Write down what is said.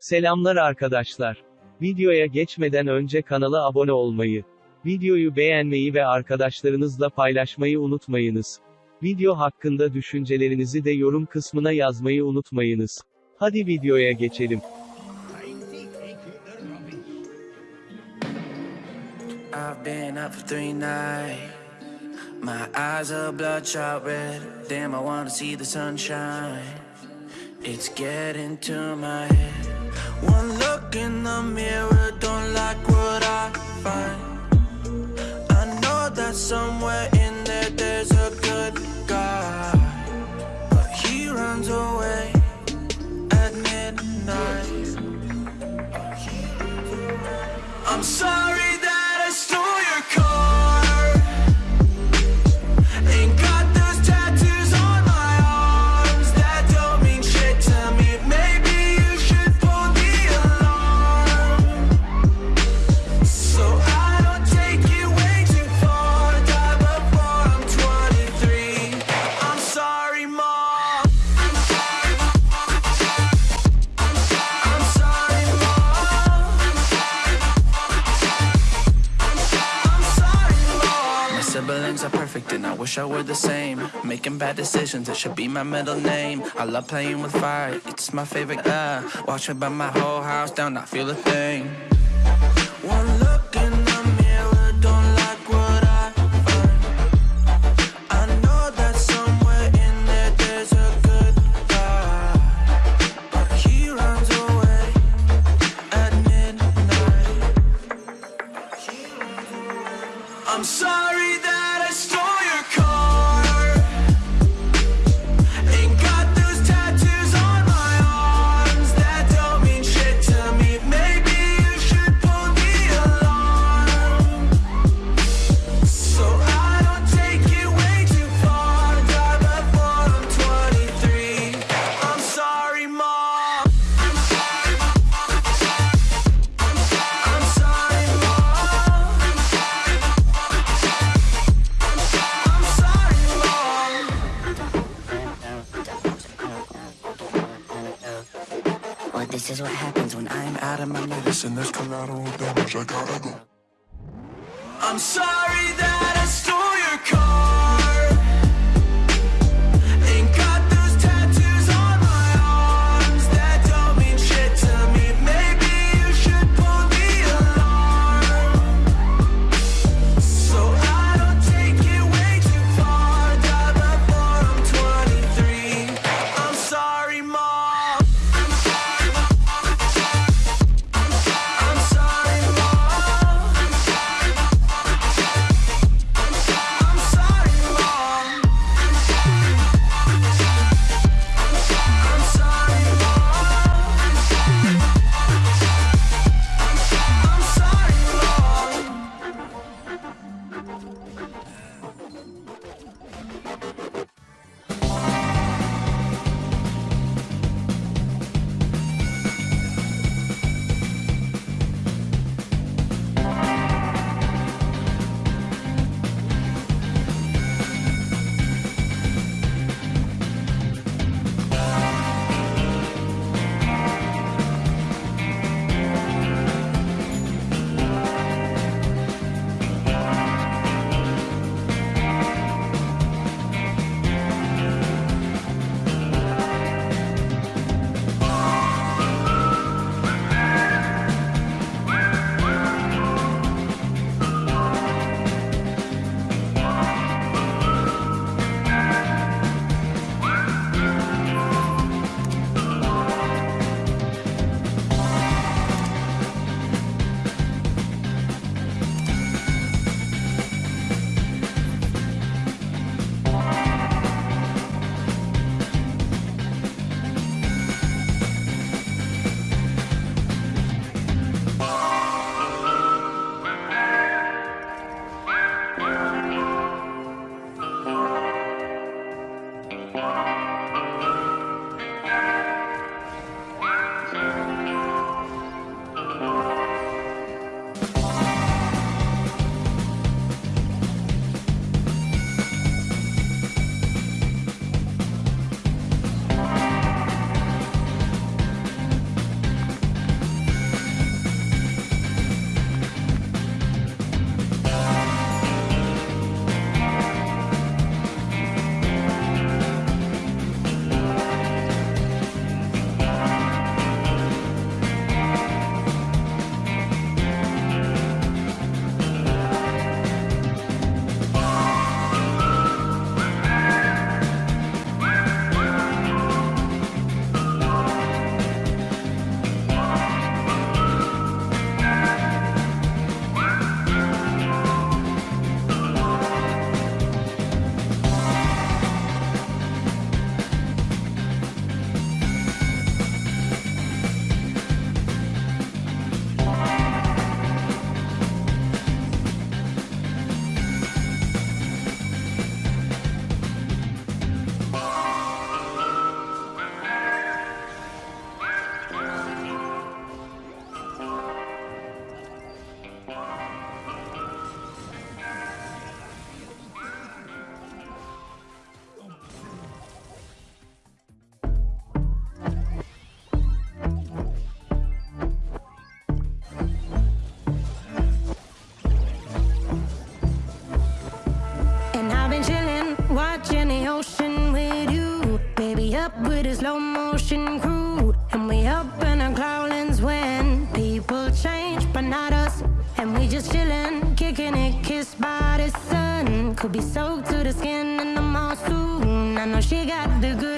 Selamlar arkadaşlar. Videoya geçmeden önce kanala abone olmayı, videoyu beğenmeyi ve arkadaşlarınızla paylaşmayı unutmayınız. Video hakkında düşüncelerinizi de yorum kısmına yazmayı unutmayınız. Hadi videoya geçelim. I've been up for three nights. My eyes are bloodshot red. Damn, I wanna see the sunshine. It's getting to my head. One look in the mirror, don't like what I find. I know that somewhere wish I were the same. Making bad decisions, it should be my middle name. I love playing with fire, it's my favorite. Uh, watch me burn my whole house down, not feel a thing. Is what happens when I'm out of my mind. Listen, there's collateral damage. I gotta go. I'm sorry that up with a slow motion crew. And we up in our growlings when people change, but not us. And we just chillin', kicking it, kissed by the sun. Could be soaked to the skin in the mall soon. I know she got the good